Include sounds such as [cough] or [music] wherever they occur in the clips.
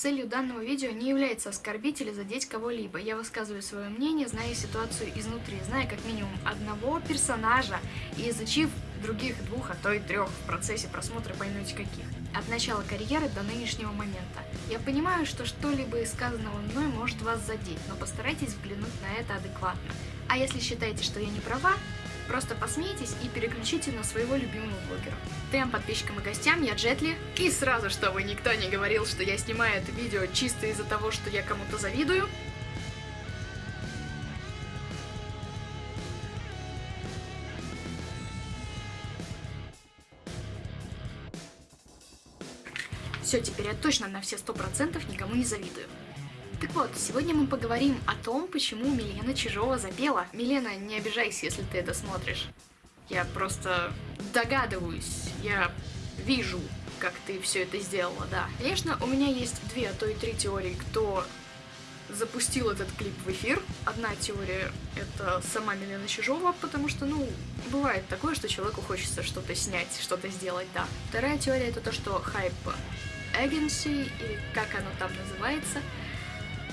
Целью данного видео не является оскорбить или задеть кого-либо. Я высказываю свое мнение, зная ситуацию изнутри, зная как минимум одного персонажа и изучив других двух, а то и трех в процессе просмотра поймете каких. От начала карьеры до нынешнего момента. Я понимаю, что что-либо из сказанного мной может вас задеть, но постарайтесь взглянуть на это адекватно. А если считаете, что я не права, Просто посмейтесь и переключите на своего любимого блогера. Всем подписчикам и гостям, я Джетли. И сразу, чтобы никто не говорил, что я снимаю это видео чисто из-за того, что я кому-то завидую, Все, теперь я точно на все сто процентов никому не завидую. Так вот, сегодня мы поговорим о том, почему Милена Чижова запела. Милена, не обижайся, если ты это смотришь. Я просто догадываюсь, я вижу, как ты все это сделала, да. Конечно, у меня есть две, а то и три теории, кто запустил этот клип в эфир. Одна теория — это сама Милена Чижова, потому что, ну, бывает такое, что человеку хочется что-то снять, что-то сделать, да. Вторая теория — это то, что хайп Agency, или как оно там называется —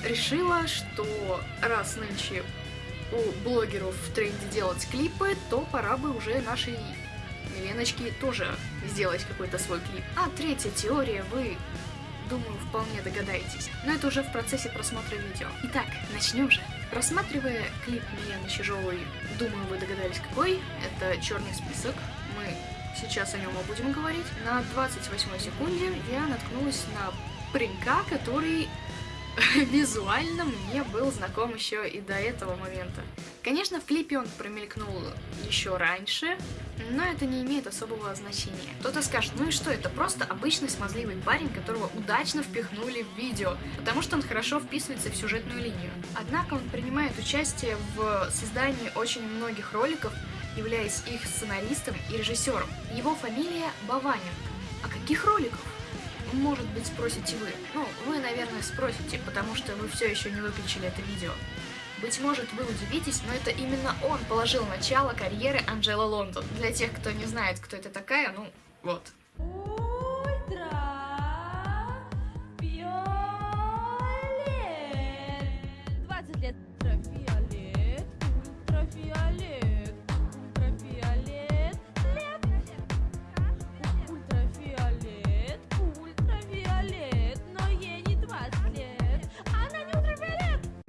решила, что раз нынче у блогеров в тренде делать клипы, то пора бы уже нашей Миленочке тоже сделать какой-то свой клип. А третья теория, вы, думаю, вполне догадаетесь. Но это уже в процессе просмотра видео. Итак, начнем же. Просматривая клип Милены Чижовой, думаю, вы догадались какой. Это черный список. Мы сейчас о нем и будем говорить. На 28 секунде я наткнулась на паренька, который [laughs] визуально мне был знаком еще и до этого момента. Конечно, в клипе он промелькнул еще раньше, но это не имеет особого значения. Кто-то скажет, ну и что, это просто обычный смазливый парень, которого удачно впихнули в видео, потому что он хорошо вписывается в сюжетную линию. Однако он принимает участие в создании очень многих роликов, являясь их сценаристом и режиссером. Его фамилия Баванин. А каких роликов? Может быть, спросите вы. Ну, вы, наверное, спросите, потому что вы все еще не выключили это видео. Быть может, вы удивитесь, но это именно он положил начало карьеры Анджела Лондон. Для тех, кто не знает, кто это такая, ну, вот.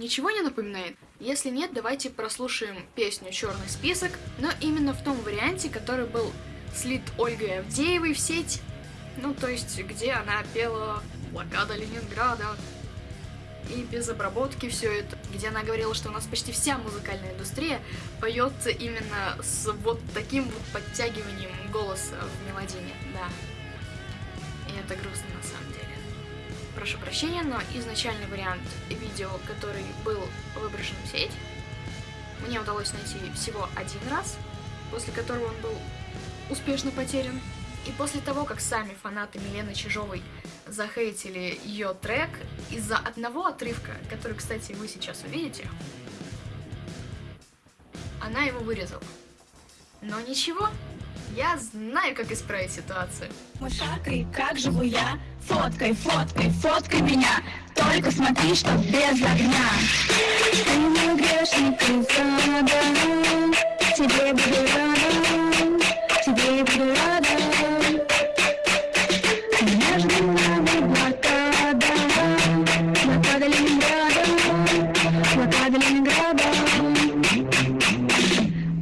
Ничего не напоминает? Если нет, давайте прослушаем песню «Черный список», но именно в том варианте, который был слит Ольгой Авдеевой в сеть, ну, то есть, где она пела «Блокада Ленинграда», и без обработки все это, где она говорила, что у нас почти вся музыкальная индустрия поется именно с вот таким вот подтягиванием голоса в мелодине, да. И это грустно на самом деле прошу прощения, но изначальный вариант видео, который был выброшен в сеть, мне удалось найти всего один раз, после которого он был успешно потерян. И после того, как сами фанаты Милены Чижовой захейтили ее трек из-за одного отрывка, который, кстати, вы сейчас увидите, она его вырезала. Но ничего, я знаю, как исправить ситуацию. Мышакой, как живу я? Фоткай, фоткай, фоткай меня. Только смотри, что без огня. Ты не грешник из ада. Тебе буду рада, тебе буду рада. Между нами блокада, блокада Ленинграда, блокада Ленинграда.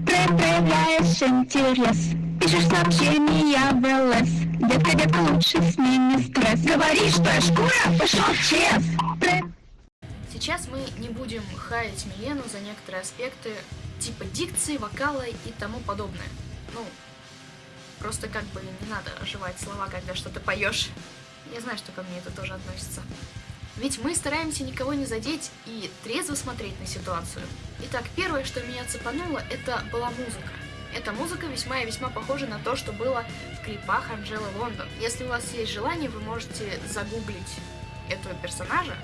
Проявляешь интерес. Пишешь сообщения в ЛС Детка, детка, лучше сними стресс Говори, что я шкура, пошел чес Сейчас мы не будем хаять Милену за некоторые аспекты типа дикции, вокала и тому подобное. Ну, просто как бы не надо оживать слова, когда что-то поешь. Я знаю, что ко мне это тоже относится. Ведь мы стараемся никого не задеть и трезво смотреть на ситуацию. Итак, первое, что меня цепануло, это была музыка. Эта музыка весьма и весьма похожа на то, что было в клипах Анжелы Лондон. Если у вас есть желание, вы можете загуглить этого персонажа,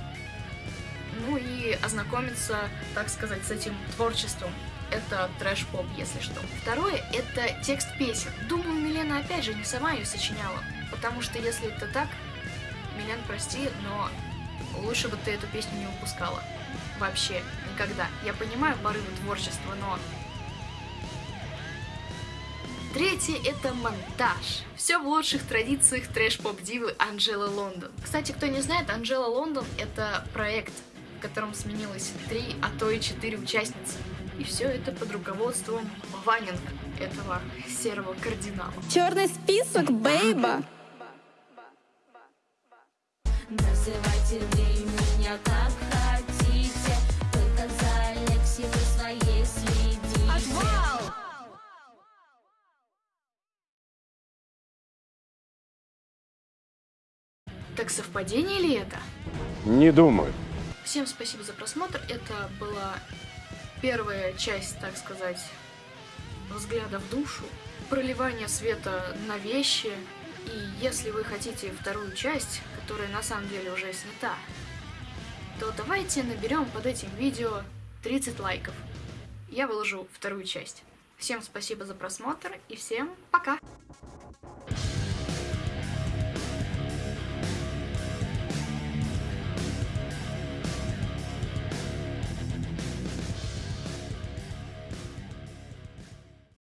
ну и ознакомиться, так сказать, с этим творчеством. Это трэш-поп, если что. Второе — это текст песен. Думаю, Милена опять же не сама ее сочиняла, потому что если это так, Милен, прости, но лучше бы ты эту песню не упускала. Вообще, никогда. Я понимаю порывы творчества, но... Третье — это монтаж. Все в лучших традициях трэш-поп-дивы Анджела Лондон. Кстати, кто не знает, Анджела Лондон — это проект, в котором сменилось три, а то и четыре участницы. И все это под руководством Ванинг, этого серого кардинала. Черный список, бейба. Называйте меня как Так совпадение ли это? Не думаю. Всем спасибо за просмотр. Это была первая часть, так сказать, взгляда в душу, проливание света на вещи. И если вы хотите вторую часть, которая на самом деле уже снята, то давайте наберем под этим видео 30 лайков. Я выложу вторую часть. Всем спасибо за просмотр и всем пока!